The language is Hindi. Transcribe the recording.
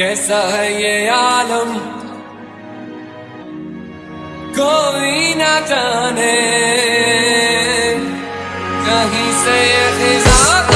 कैसा है ये आलम? कोई ना जाने। कहीं से ये